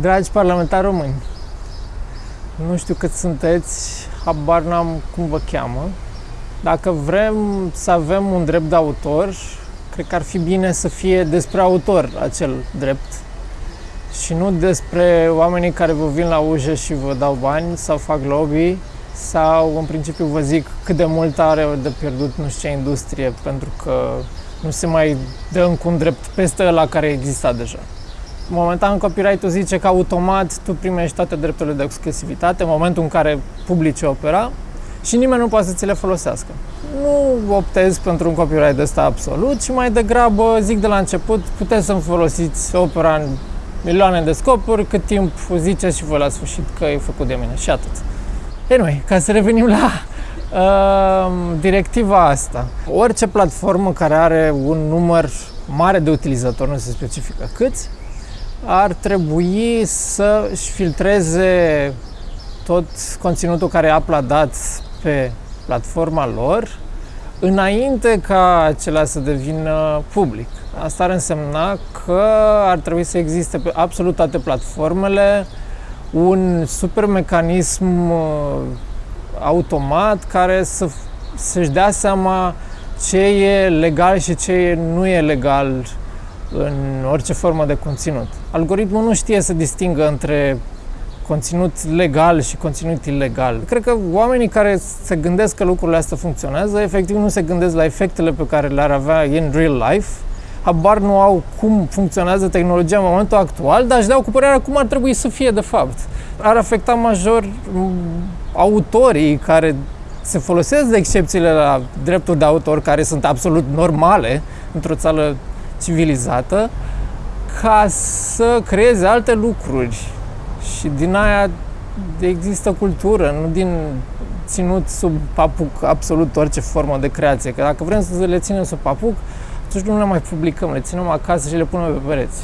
Dragi parlamentari români, nu știu cât sunteți, habar n-am cum vă cheamă. Dacă vrem să avem un drept de autor, cred că ar fi bine să fie despre autor acel drept și nu despre oamenii care vă vin la ușă și vă dau bani sau fac lobby sau în principiu vă zic cât de mult are de pierdut nu știu ce industrie pentru că nu se mai dă încă un drept peste la care exista deja. Momentan copyright-ul zice că automat tu primești toate drepturile de exclusivitate în momentul în care publici opera și nimeni nu poate să ți le folosească. Nu optez pentru un copyright ăsta absolut, ci mai degrabă zic de la început, puteți să-mi folosiți opera în milioane de scopuri, cât timp ziceți și voi la sfârșit că e făcut de mine și atât. Anyway, ca să revenim la uh, directiva asta. Orice platformă care are un număr mare de utilizatori, nu se specifică câți, ar trebui să-și filtreze tot conținutul care e uploadat pe platforma lor înainte ca acela să devină public. Asta ar însemna că ar trebui să existe pe absolut toate platformele un super mecanism uh, automat care să, să-și dea seama ce e legal și ce nu e legal în orice formă de conținut. Algoritmul nu știe să distingă între conținut legal și conținut ilegal. Cred că oamenii care se gândesc că lucrurile astea funcționează, efectiv nu se gândesc la efectele pe care le-ar avea în real life, habar nu au cum funcționează tehnologia în momentul actual, dar își dau cu părerea cum ar trebui să fie de fapt. Ar afecta major autorii care se folosesc de excepțiile la drepturi de autor care sunt absolut normale într-o țară civilizată ca să creeze alte lucruri. Și din aia există cultură, nu din ținut sub papuc absolut orice formă de creație. Că dacă vrem să le ținem sub papuc, atunci nu le mai publicăm, le ținem acasă și le punem pe pereți.